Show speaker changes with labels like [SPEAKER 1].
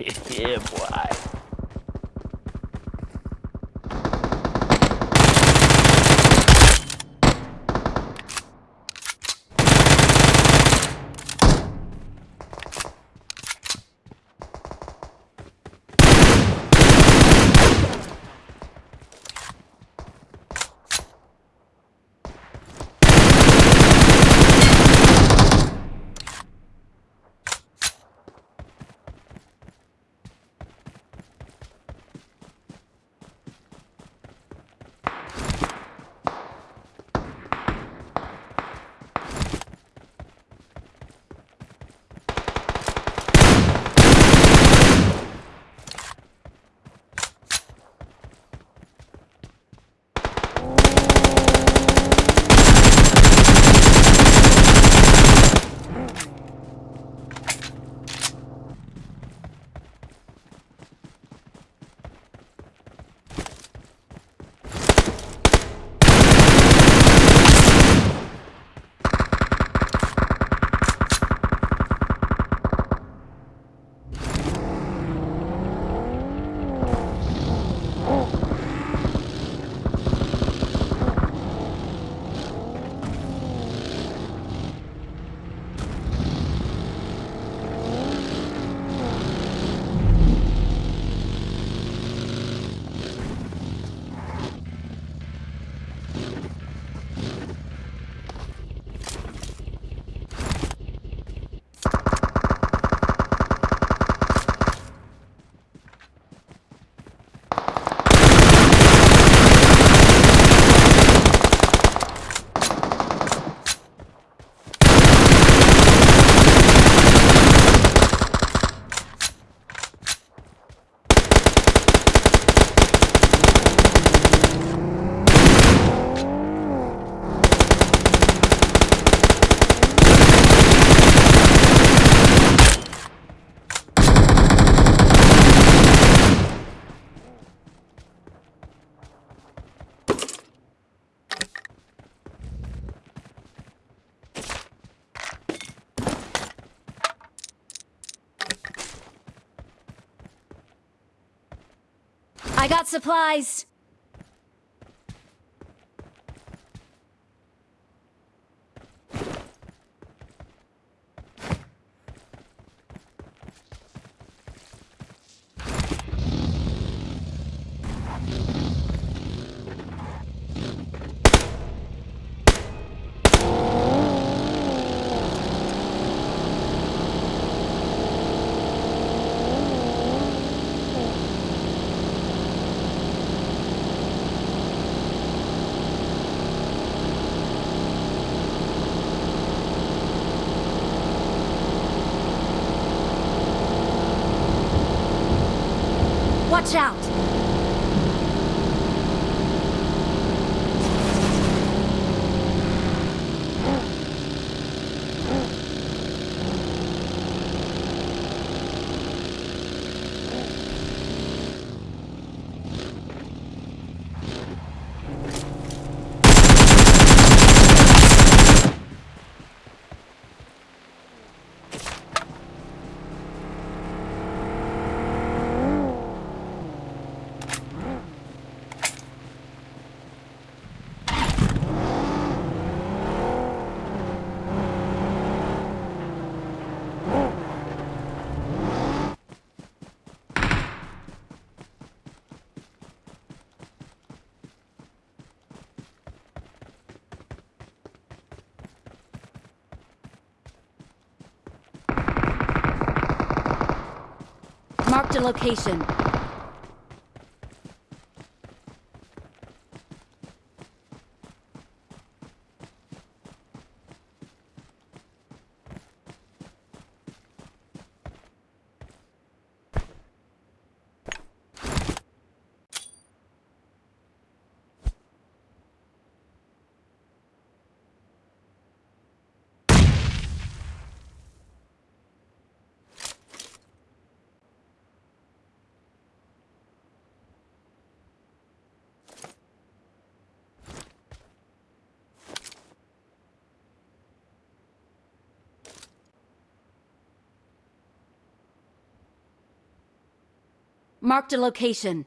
[SPEAKER 1] yeah, boy.
[SPEAKER 2] I got supplies. Watch out! Marked a location. Marked a location.